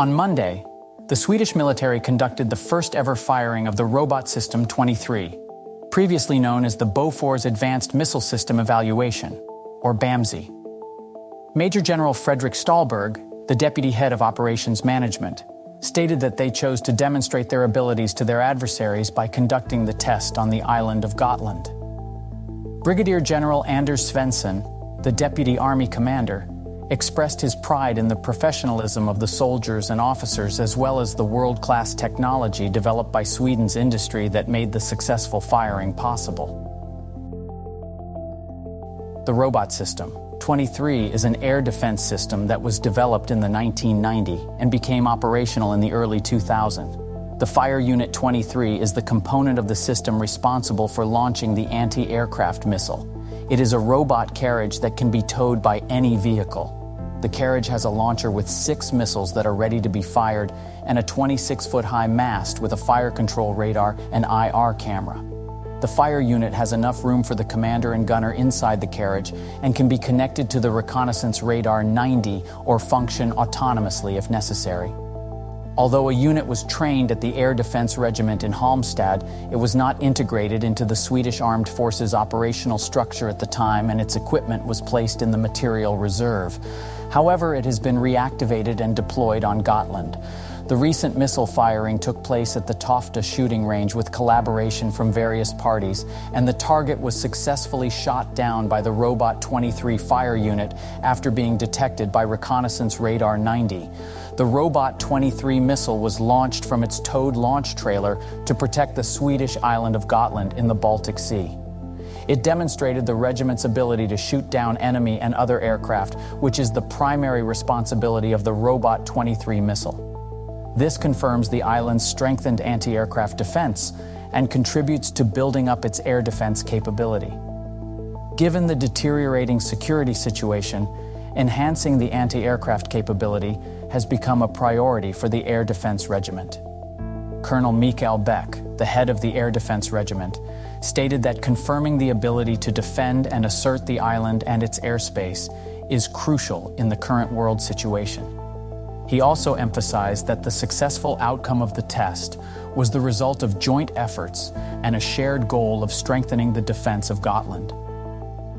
On Monday, the Swedish military conducted the first ever firing of the Robot System 23, previously known as the Bofors Advanced Missile System Evaluation, or BAMSE. Major General Fredrik Ståhlberg, the deputy head of operations management, stated that they chose to demonstrate their abilities to their adversaries by conducting the test on the island of Gotland. Brigadier General Anders Svensson, the deputy army commander, expressed his pride in the professionalism of the soldiers and officers as well as the world-class technology developed by Sweden's industry that made the successful firing possible. The robot system, 23 is an air defense system that was developed in the 1990 and became operational in the early 2000. The Fire Unit 23 is the component of the system responsible for launching the anti-aircraft missile. It is a robot carriage that can be towed by any vehicle. The carriage has a launcher with six missiles that are ready to be fired and a 26-foot-high mast with a fire control radar and IR camera. The fire unit has enough room for the commander and gunner inside the carriage and can be connected to the reconnaissance radar 90 or function autonomously if necessary. Although a unit was trained at the Air Defense Regiment in Halmstad, it was not integrated into the Swedish Armed Forces operational structure at the time and its equipment was placed in the material reserve. However, it has been reactivated and deployed on Gotland. The recent missile firing took place at the Tofta shooting range with collaboration from various parties, and the target was successfully shot down by the Robot 23 fire unit after being detected by Reconnaissance Radar 90. The Robot 23 missile was launched from its towed launch trailer to protect the Swedish island of Gotland in the Baltic Sea. It demonstrated the regiment's ability to shoot down enemy and other aircraft, which is the primary responsibility of the Robot 23 missile. This confirms the island's strengthened anti-aircraft defense and contributes to building up its air defense capability. Given the deteriorating security situation, enhancing the anti-aircraft capability has become a priority for the Air Defense Regiment. Colonel Mikael Beck, the head of the Air Defense Regiment, stated that confirming the ability to defend and assert the island and its airspace is crucial in the current world situation. He also emphasized that the successful outcome of the test was the result of joint efforts and a shared goal of strengthening the defense of Gotland.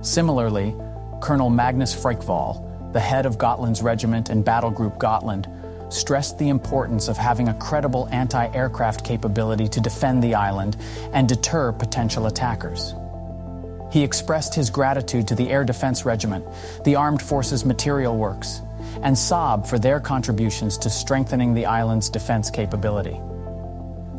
Similarly, Colonel Magnus Frykvall, the head of Gotland's regiment and Battle Group Gotland, stressed the importance of having a credible anti-aircraft capability to defend the island and deter potential attackers. He expressed his gratitude to the Air Defense Regiment, the Armed Forces Material Works, and Saab for their contributions to strengthening the island's defense capability.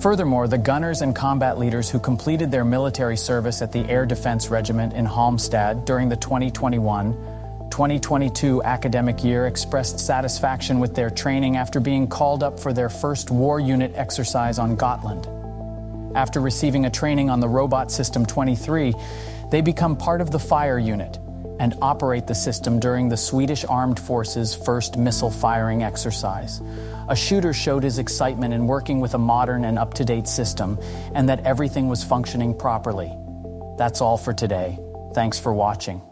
Furthermore, the gunners and combat leaders who completed their military service at the Air Defense Regiment in Halmstad during the 2021-2022 academic year expressed satisfaction with their training after being called up for their first war unit exercise on Gotland. After receiving a training on the Robot System 23, they become part of the fire unit, and operate the system during the Swedish Armed Forces' first missile firing exercise. A shooter showed his excitement in working with a modern and up-to-date system and that everything was functioning properly. That's all for today. Thanks for watching.